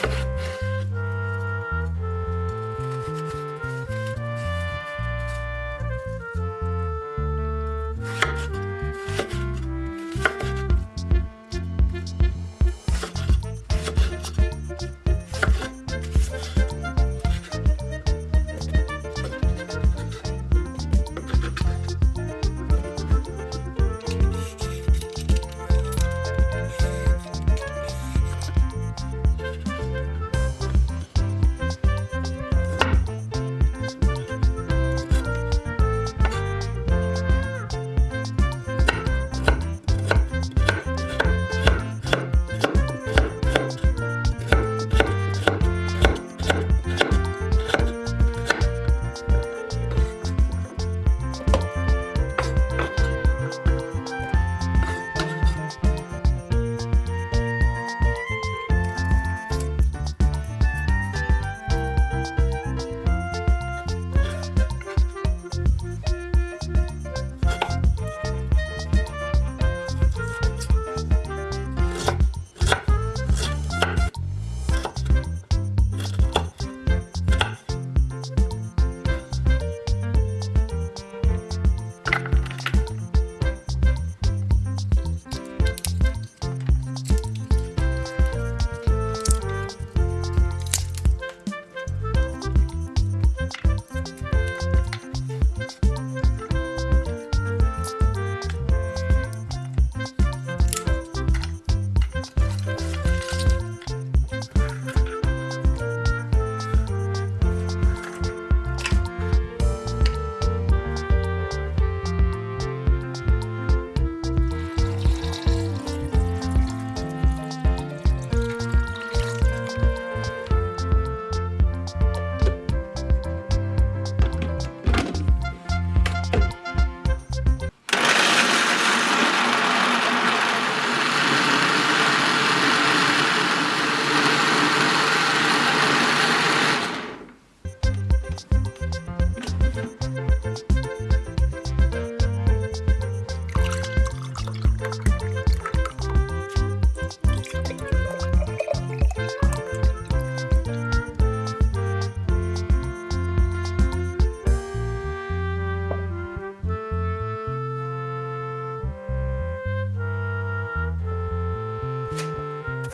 you